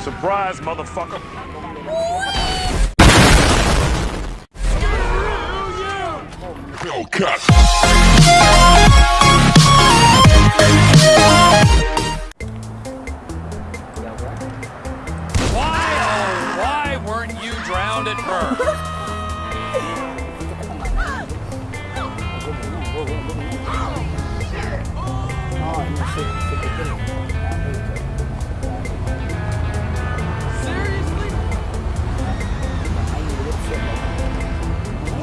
Surprise, motherfucker. Oh, cut. Why, oh, why weren't you drowned at birth? Oh, no, shit, shit, shit.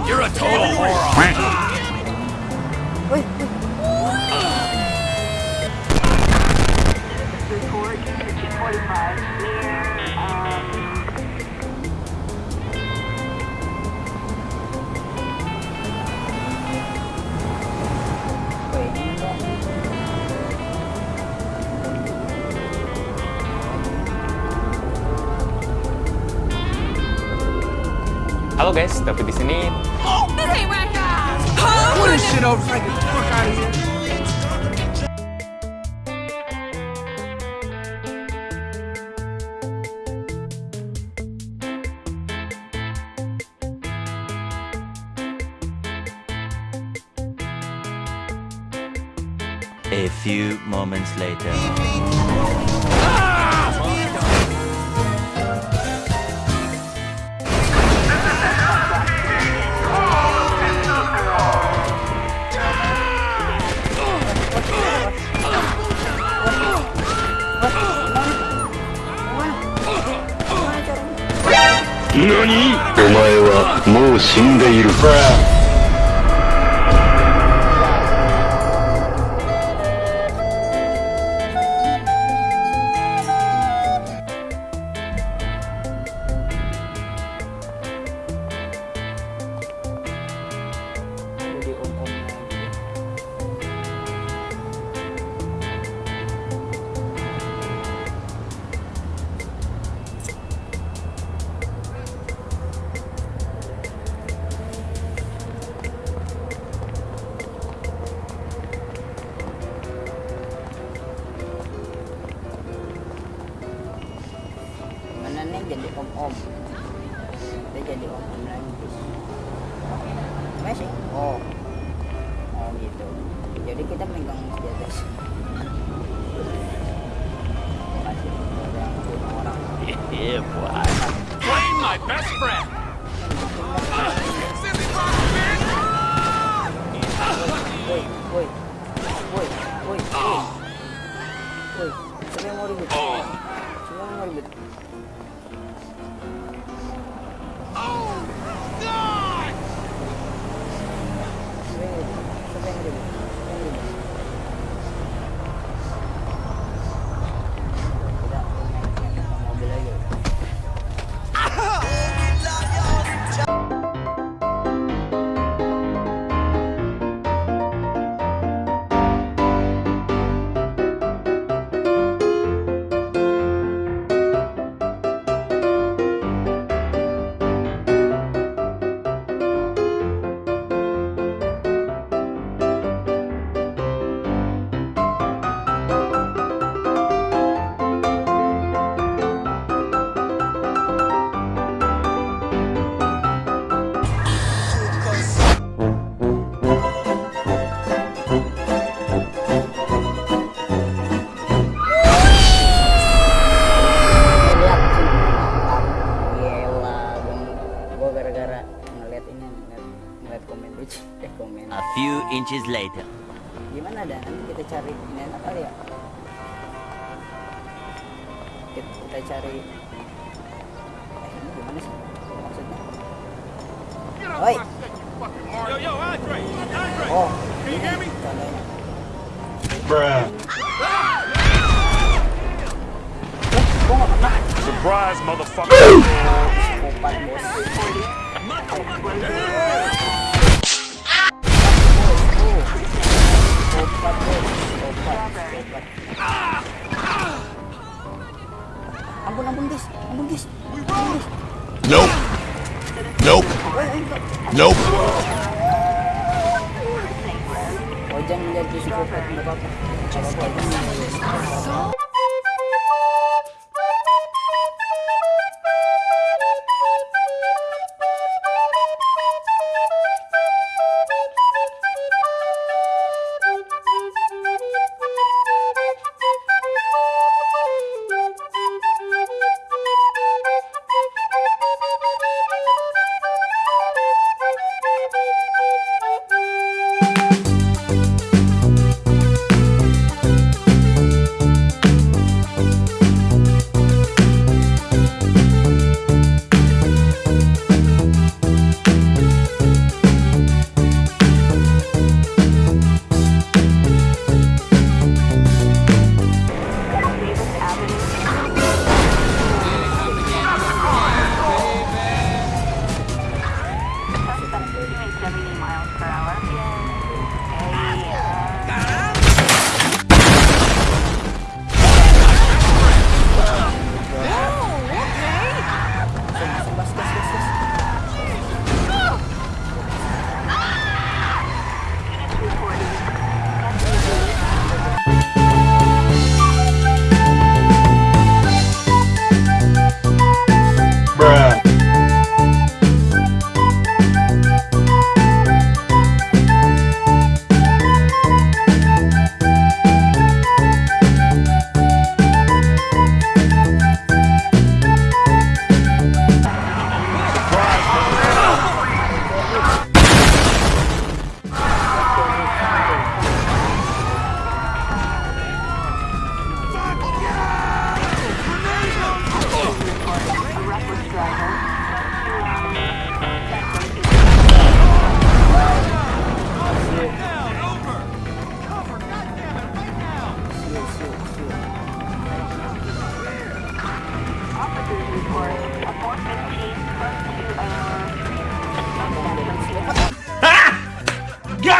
To 245 near, um, Halo guys, tapi di sini Oh, this ain't right, guys. got. Put this shit over so I can fuck out of here. A few moments later. もう死んでいる。Jadi om-om. Dia jadi om-om lagi masih oh. Oh gitu. Jadi kita megang orang Yeah, boy. Blame my best friend. woi woi woi woi siapa yang mau ribut siapa yang mau ribut komen A few inches later. gimana dah nanti kita cari ini enak kali ya kita, kita cari eh ini gimana sih maksudnya Oi. Yo, yo, Andre, Andre. oh Can you hear me? contohnya Bruh. gue gak kena Surprise, motherfucker. Psikopat psikopat ampun ampun guys ampun guys Nope. Nope. Nope. Menjadi psikopat nggak apa-apa.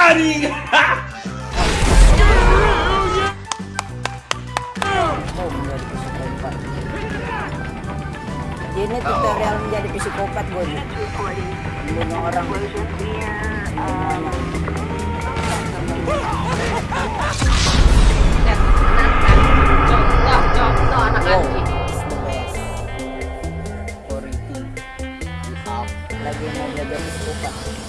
anjing. Ini tutorial menjadi psikopat gue nih. Bunuh orang. Contoh-contoh anak anjing. Lagi mau belajar psikopat.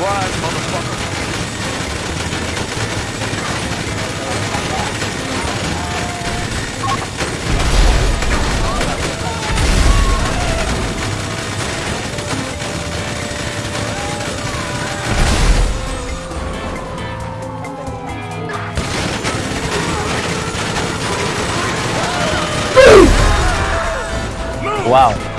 surprise, motherfucker. Wow.